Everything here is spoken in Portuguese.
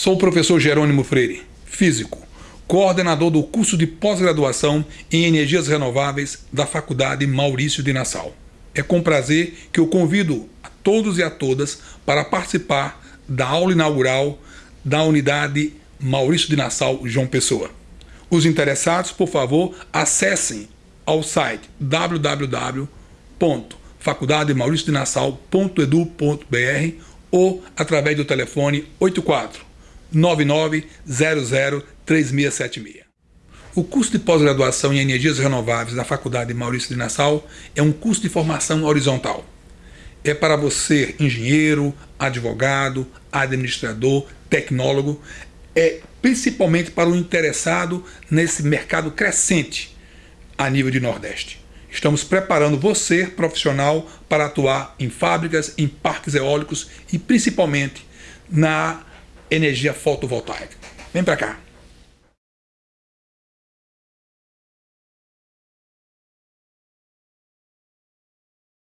Sou o professor Jerônimo Freire, físico, coordenador do curso de pós-graduação em Energias Renováveis da Faculdade Maurício de Nassau. É com prazer que eu convido a todos e a todas para participar da aula inaugural da unidade Maurício de Nassau João Pessoa. Os interessados, por favor, acessem ao site www.faculdademauriciodenassau.edu.br ou através do telefone 84 99003676. O curso de pós-graduação em Energias Renováveis da Faculdade Maurício de Nassau é um curso de formação horizontal. É para você, engenheiro, advogado, administrador, tecnólogo, é principalmente para o interessado nesse mercado crescente a nível de Nordeste. Estamos preparando você, profissional, para atuar em fábricas, em parques eólicos e principalmente na energia fotovoltaica. Vem para cá.